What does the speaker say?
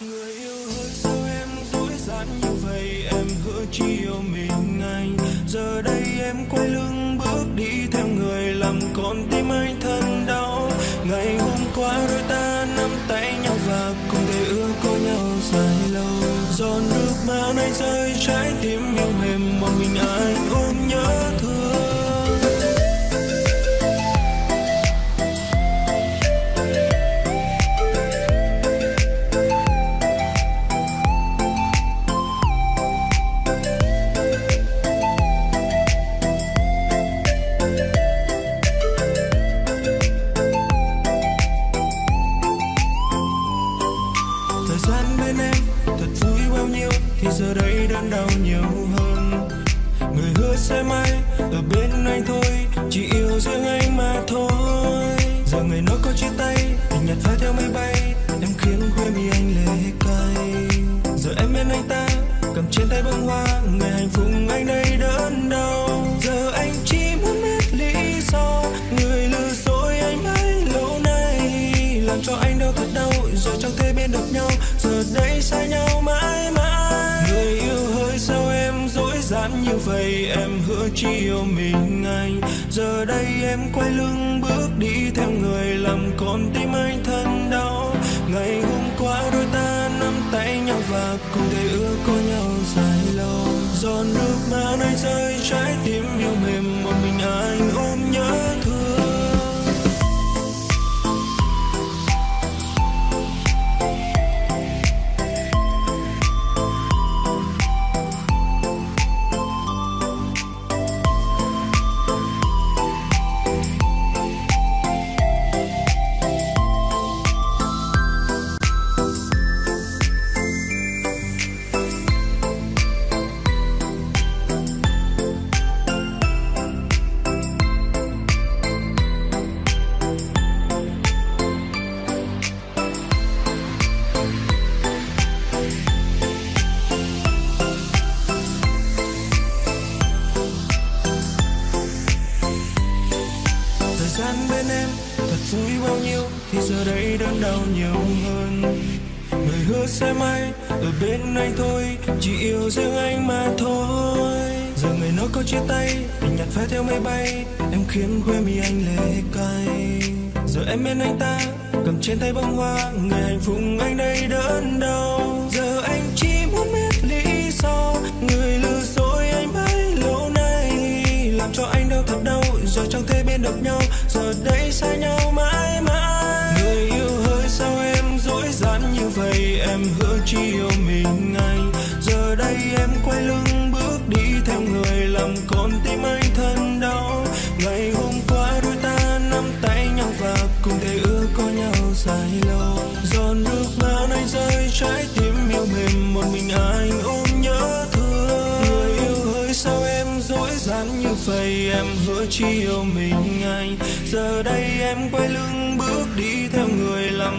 người yêu ơi sao em dối gian như vậy? Em hứa chỉ yêu mình anh giờ đây em quay lưng bước đi theo người làm con tim anh thân đau. Ngày hôm qua đôi ta nắm tay nhau và cùng thề ước có nhau dài lâu. Giòn nước mắt anh rơi trái tim bên em. Thật vui bao nhiêu thì giờ đây đơn đau nhiều hơn. Người hứa sẽ mãi ở bên anh thôi, chỉ yêu riêng anh mà thôi. Giờ ngày nói có chia tay tình nhật phai theo máy bay em khiến khuya mi anh lệ cay. Giờ em bên anh ta, cầm trên tay bông hoa ngày hạnh phúc anh đây đớn đau. Giờ anh chỉ muốn biết lý do, người lừa dối anh bấy lâu nay. Làm cho anh đau thật đau, rồi chẳng thể bên được nhau đây xa nhau mãi mãi. Người yêu hơi sao em dối gian như vậy? Em hứa chỉ yêu mình anh. Giờ đây em quay lưng bước đi theo người làm con tim anh thân đau. Ngày hôm qua đôi ta nắm tay nhau và cùng thề ước có nhau dài lâu. Giọt nước mắt anh rơi trái tim yêu gian bên em. Thật vui bao nhiêu thì giờ đây đớn đau nhiều hơn. Người hứa sẽ mai ở bên anh thôi, chỉ yêu riêng anh mà thôi. Giờ người nó có chia tay tình nhạt phai theo mây bay. Em khiến quê mi anh lệ cay. Giờ em bên anh ta, cầm trên tay bông hoa ngày hạnh phúc anh đây đớn đau. Giờ anh quay lưng bước đi theo người làm con tim anh thân đau. Ngày hôm qua đôi ta nắm tay nhau và cùng thề ước có nhau dài lâu. Giọt nước mắt anh rơi trái tim yêu mềm, một mình anh ôm nhớ thương. Người yêu hỡi sao em dối gian như vậy? Em hứa chỉ yêu mình anh. Giờ đây em quay lưng bước đi theo người làm